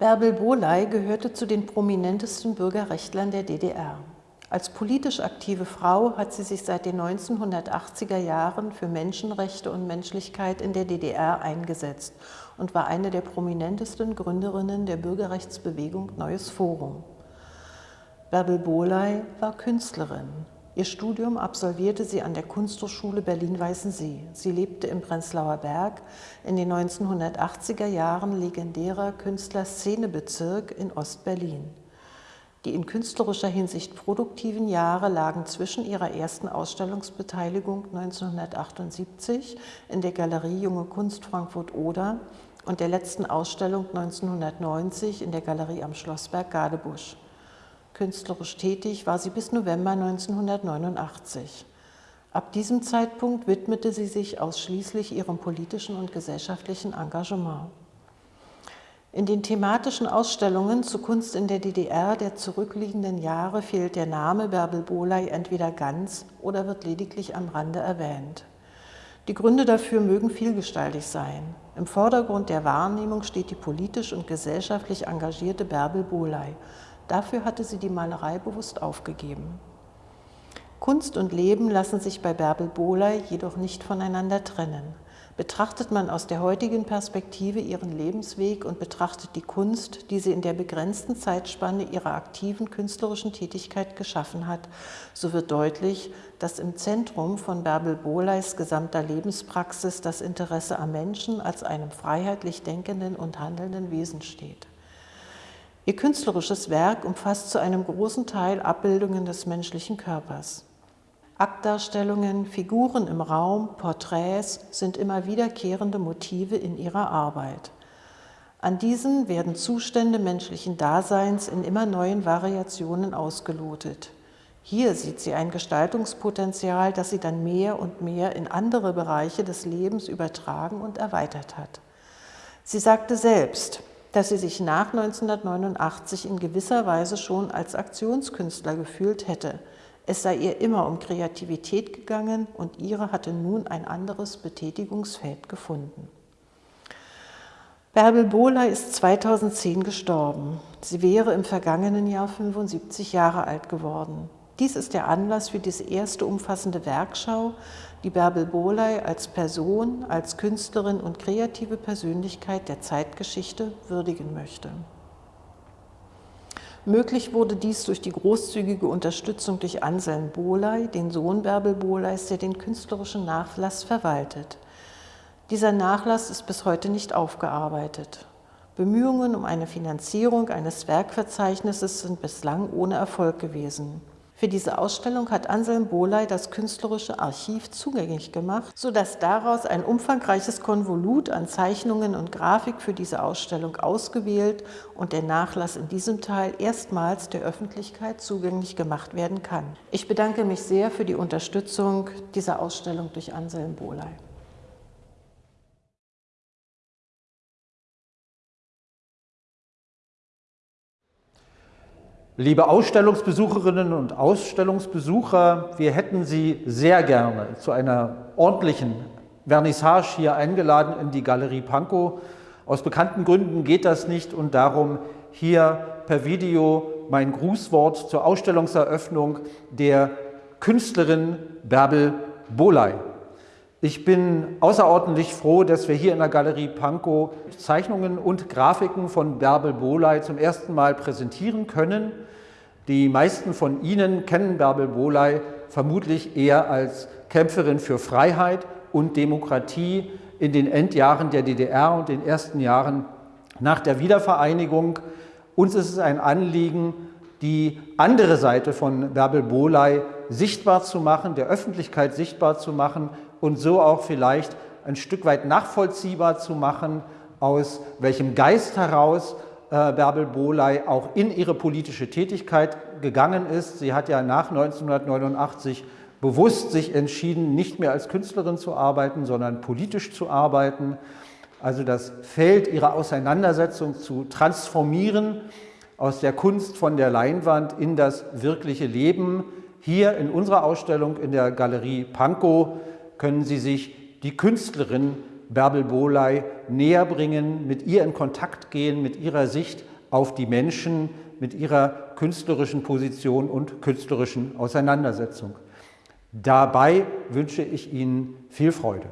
Bärbel Boley gehörte zu den prominentesten Bürgerrechtlern der DDR. Als politisch aktive Frau hat sie sich seit den 1980er Jahren für Menschenrechte und Menschlichkeit in der DDR eingesetzt und war eine der prominentesten Gründerinnen der Bürgerrechtsbewegung Neues Forum. Bärbel Boley war Künstlerin. Ihr Studium absolvierte sie an der Kunsthochschule Berlin-Weißensee. Sie lebte im Prenzlauer Berg, in den 1980er Jahren legendärer Künstlerszenebezirk in Ostberlin. Die in künstlerischer Hinsicht produktiven Jahre lagen zwischen ihrer ersten Ausstellungsbeteiligung 1978 in der Galerie Junge Kunst Frankfurt-Oder und der letzten Ausstellung 1990 in der Galerie am Schlossberg Gadebusch. Künstlerisch tätig war sie bis November 1989. Ab diesem Zeitpunkt widmete sie sich ausschließlich ihrem politischen und gesellschaftlichen Engagement. In den thematischen Ausstellungen zu Kunst in der DDR der zurückliegenden Jahre fehlt der Name Bärbel Boley entweder ganz oder wird lediglich am Rande erwähnt. Die Gründe dafür mögen vielgestaltig sein. Im Vordergrund der Wahrnehmung steht die politisch und gesellschaftlich engagierte Bärbel Boley, Dafür hatte sie die Malerei bewusst aufgegeben. Kunst und Leben lassen sich bei Bärbel Bohley jedoch nicht voneinander trennen. Betrachtet man aus der heutigen Perspektive ihren Lebensweg und betrachtet die Kunst, die sie in der begrenzten Zeitspanne ihrer aktiven künstlerischen Tätigkeit geschaffen hat, so wird deutlich, dass im Zentrum von Bärbel Bohleis gesamter Lebenspraxis das Interesse am Menschen als einem freiheitlich denkenden und handelnden Wesen steht. Ihr künstlerisches Werk umfasst zu einem großen Teil Abbildungen des menschlichen Körpers. Aktdarstellungen, Figuren im Raum, Porträts sind immer wiederkehrende Motive in ihrer Arbeit. An diesen werden Zustände menschlichen Daseins in immer neuen Variationen ausgelotet. Hier sieht sie ein Gestaltungspotenzial, das sie dann mehr und mehr in andere Bereiche des Lebens übertragen und erweitert hat. Sie sagte selbst, dass sie sich nach 1989 in gewisser Weise schon als Aktionskünstler gefühlt hätte. Es sei ihr immer um Kreativität gegangen und ihre hatte nun ein anderes Betätigungsfeld gefunden. Bärbel Bohler ist 2010 gestorben. Sie wäre im vergangenen Jahr 75 Jahre alt geworden. Dies ist der Anlass für diese erste umfassende Werkschau, die Bärbel Bohley als Person, als Künstlerin und kreative Persönlichkeit der Zeitgeschichte würdigen möchte. Möglich wurde dies durch die großzügige Unterstützung durch Anselm Bohley, den Sohn Bärbel Bohleys, der den künstlerischen Nachlass verwaltet. Dieser Nachlass ist bis heute nicht aufgearbeitet. Bemühungen um eine Finanzierung eines Werkverzeichnisses sind bislang ohne Erfolg gewesen. Für diese Ausstellung hat Anselm Bohley das künstlerische Archiv zugänglich gemacht, sodass daraus ein umfangreiches Konvolut an Zeichnungen und Grafik für diese Ausstellung ausgewählt und der Nachlass in diesem Teil erstmals der Öffentlichkeit zugänglich gemacht werden kann. Ich bedanke mich sehr für die Unterstützung dieser Ausstellung durch Anselm Bohley. Liebe Ausstellungsbesucherinnen und Ausstellungsbesucher, wir hätten Sie sehr gerne zu einer ordentlichen Vernissage hier eingeladen in die Galerie Pankow. Aus bekannten Gründen geht das nicht und darum hier per Video mein Grußwort zur Ausstellungseröffnung der Künstlerin Bärbel Boley. Ich bin außerordentlich froh, dass wir hier in der Galerie Pankow Zeichnungen und Grafiken von Bärbel Boley zum ersten Mal präsentieren können. Die meisten von Ihnen kennen Bärbel Bohley vermutlich eher als Kämpferin für Freiheit und Demokratie in den Endjahren der DDR und den ersten Jahren nach der Wiedervereinigung. Uns ist es ein Anliegen, die andere Seite von Bärbel Bohley sichtbar zu machen, der Öffentlichkeit sichtbar zu machen und so auch vielleicht ein Stück weit nachvollziehbar zu machen, aus welchem Geist heraus Bärbel Bohley auch in ihre politische Tätigkeit gegangen ist. Sie hat ja nach 1989 bewusst sich entschieden, nicht mehr als Künstlerin zu arbeiten, sondern politisch zu arbeiten. Also das Feld ihrer Auseinandersetzung zu transformieren aus der Kunst von der Leinwand in das wirkliche Leben. Hier in unserer Ausstellung in der Galerie Pankow können Sie sich die Künstlerin Bärbel Bohley näher bringen, mit ihr in Kontakt gehen, mit ihrer Sicht auf die Menschen mit ihrer künstlerischen Position und künstlerischen Auseinandersetzung. Dabei wünsche ich Ihnen viel Freude.